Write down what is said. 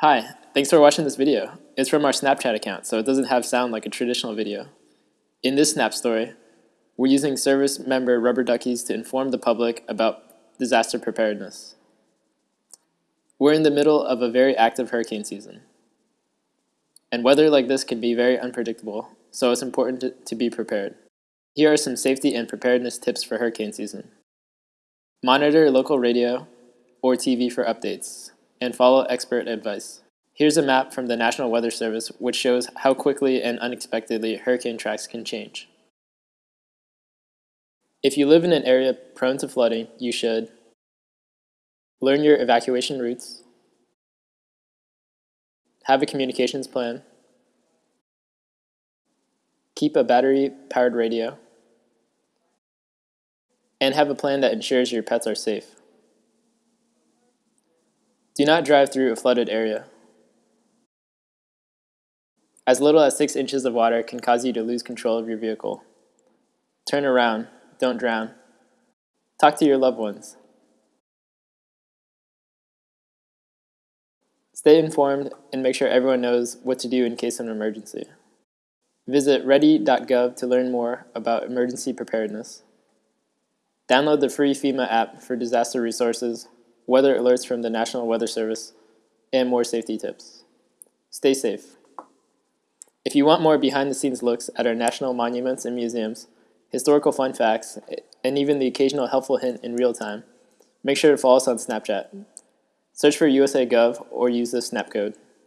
Hi, thanks for watching this video. It's from our Snapchat account, so it doesn't have sound like a traditional video. In this Snap story, we're using service member rubber duckies to inform the public about disaster preparedness. We're in the middle of a very active hurricane season. And weather like this can be very unpredictable, so it's important to, to be prepared. Here are some safety and preparedness tips for hurricane season. Monitor local radio or TV for updates and follow expert advice. Here's a map from the National Weather Service which shows how quickly and unexpectedly hurricane tracks can change. If you live in an area prone to flooding, you should learn your evacuation routes, have a communications plan, keep a battery-powered radio, and have a plan that ensures your pets are safe. Do not drive through a flooded area. As little as 6 inches of water can cause you to lose control of your vehicle. Turn around, don't drown. Talk to your loved ones. Stay informed and make sure everyone knows what to do in case of an emergency. Visit ready.gov to learn more about emergency preparedness. Download the free FEMA app for disaster resources weather alerts from the National Weather Service, and more safety tips. Stay safe. If you want more behind-the-scenes looks at our national monuments and museums, historical fun facts, and even the occasional helpful hint in real time, make sure to follow us on Snapchat. Search for USA Gov or use the snap code.